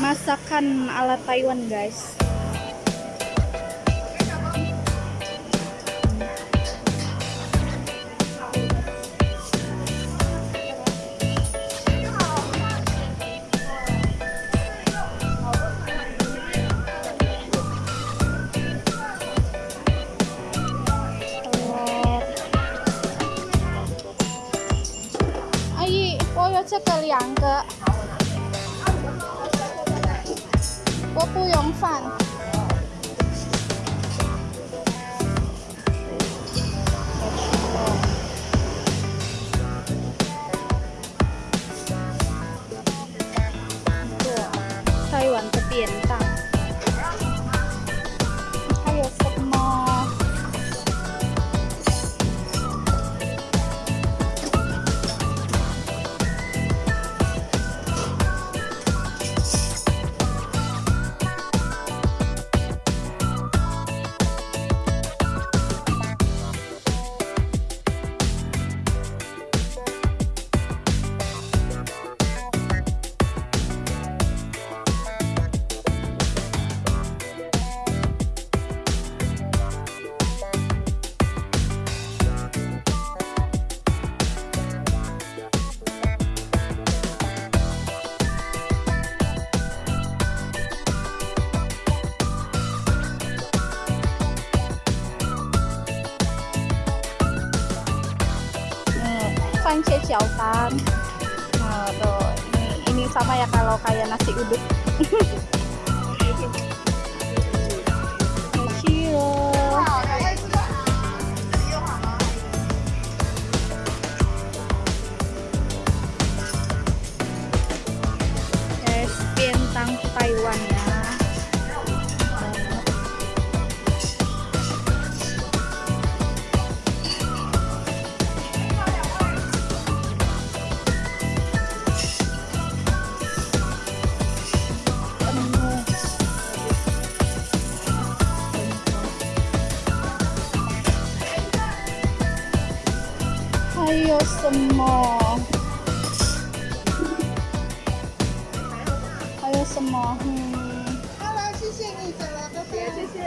masakan ala Taiwan guys telur 阿姨，我有这个两个， 不用饭。panci ciaosan nah, tuh ini ini sama ya kalau kayak nasi uduk. 有什么？还有什么？嗯，好了，谢谢你，走了，拜拜。谢谢。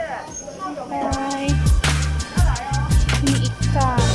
拜。Ini ikan. Apa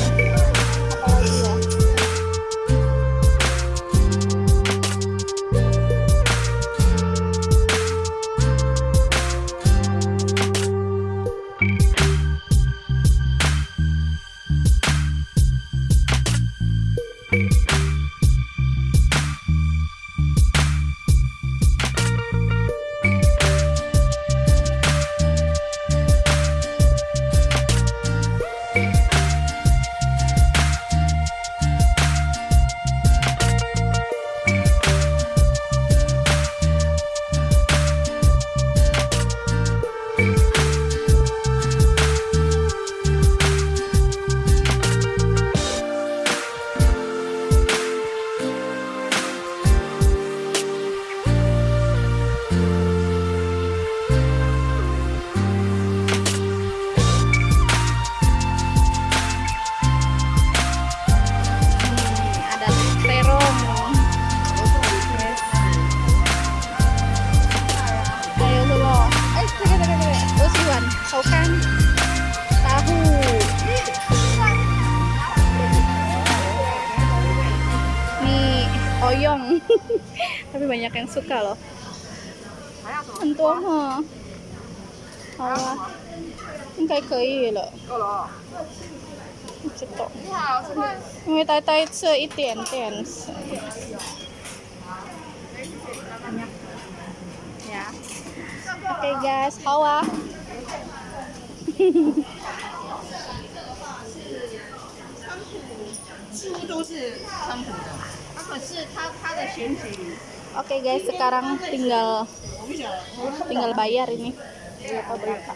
Tapi banyak yang suka loh. Entuh, ha. 好啊，应该可以了。够了啊。不知道。你好，这个因为呆呆吃了一点点。Ya. Oke guys, 好啊。似乎都是川普的， Oke okay guys, sekarang tinggal tinggal bayar ini. Lupa.